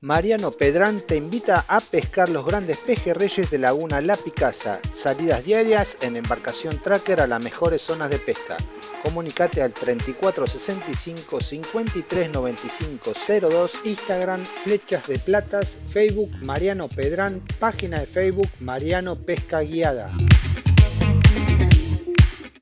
Mariano Pedrán te invita a pescar los grandes pejerreyes de Laguna La Picasa. Salidas diarias en embarcación tracker a las mejores zonas de pesca. Comunicate al 3465 53 95 02, Instagram Flechas de Platas, Facebook Mariano Pedrán, página de Facebook Mariano Pesca Guiada.